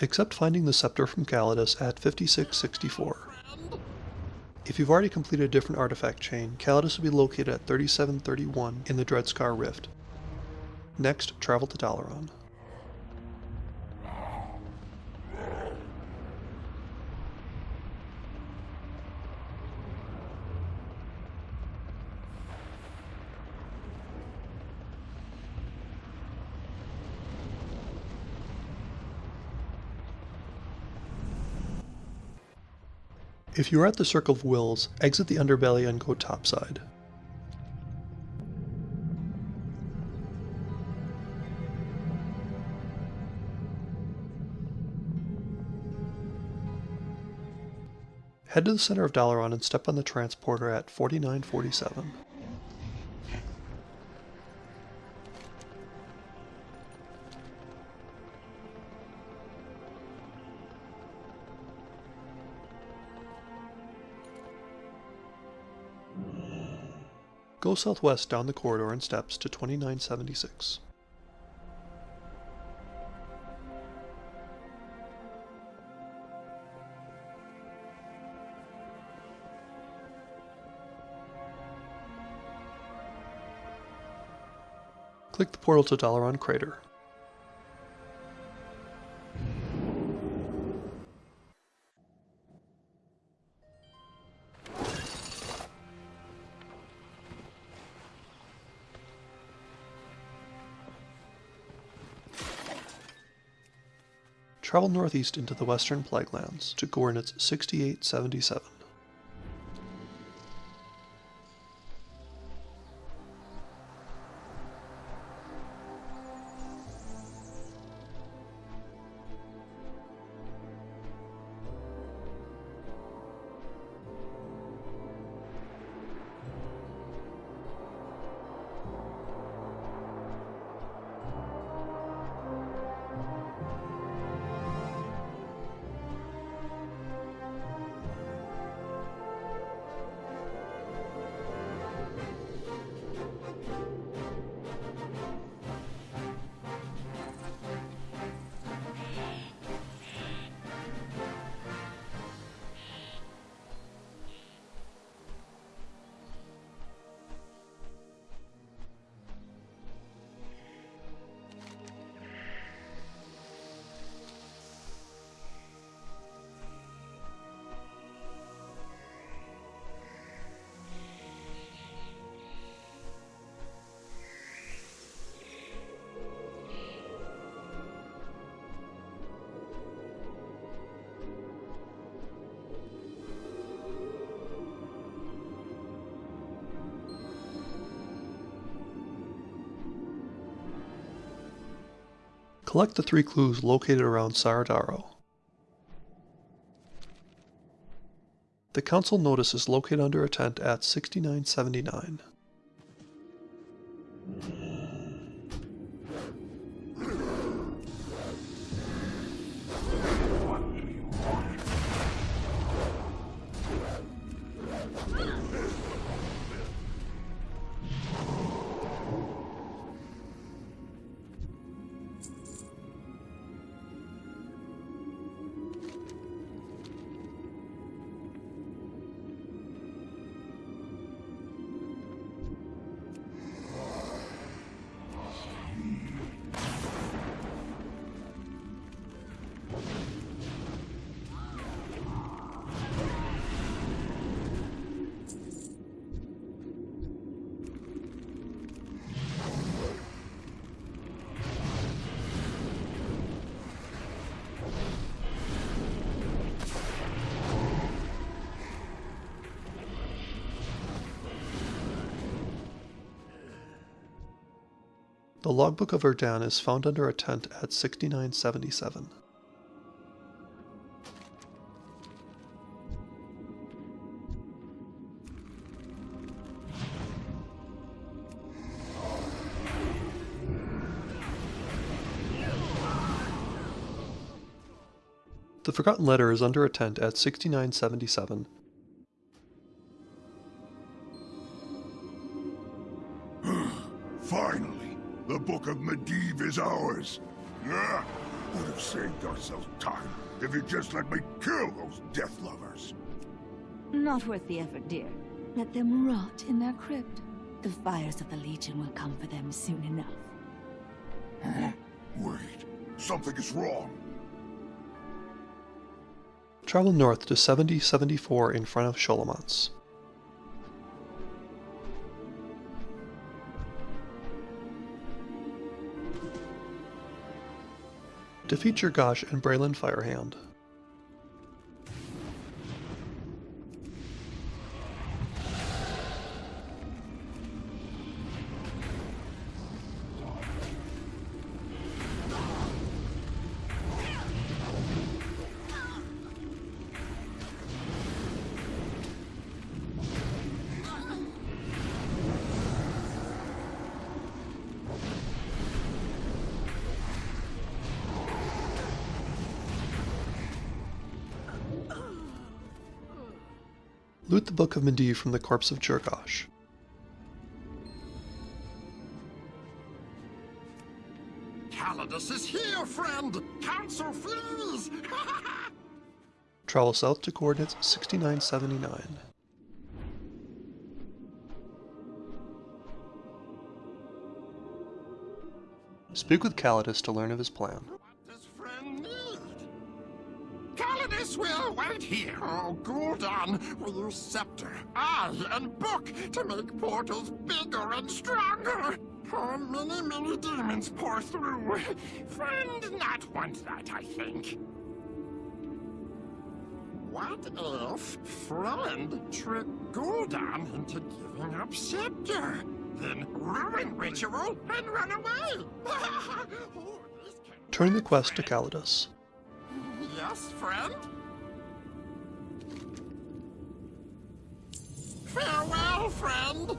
except finding the scepter from Calydus at 5664. If you've already completed a different artifact chain, Calydus will be located at 3731 in the Dreadscar Rift. Next, travel to Dalaran. If you are at the Circle of Wills, exit the underbelly and go topside. Head to the center of Dalaran and step on the transporter at 4947. Go southwest down the corridor and steps to 2976. Click the portal to Dalaran Crater. Travel northeast into the western Plaguelands to coordinates 6877. Collect the three clues located around Caer Darrow. The council notice is located under a tent at 6979. The logbook of Erdan is found under a tent at 6977. The Forgotten Letter is under a tent at 6977 hmm, Finally, the Book of Medivh is ours. Ah, Would have saved ourselves time if you just let me kill those Death Lovers. Not worth the effort, dear. Let them rot in their crypt. The fires of the Legion will come for them soon enough. Huh? Wait, something is wrong. Travel north to 7074 in front of Scholomance. Defeat Gosh and Braylon Firehand. Loot the Book of Medivh from the corpse of Jirgash. Calydus is here, friend! Council flees! Travel south to coordinates 6979. Speak with Calydus to learn of his plan. Calydus will wait here. Oh, Gul'dan will use scepter, eye, and book to make portals bigger and stronger. Oh, many, many demons pour through. Friend not want that, I think. What if friend tricked Gul'dan into giving up scepter? Then ruin ritual and run away. Oh, Turn the quest to Calydus. Yes, friend? Farewell, friend!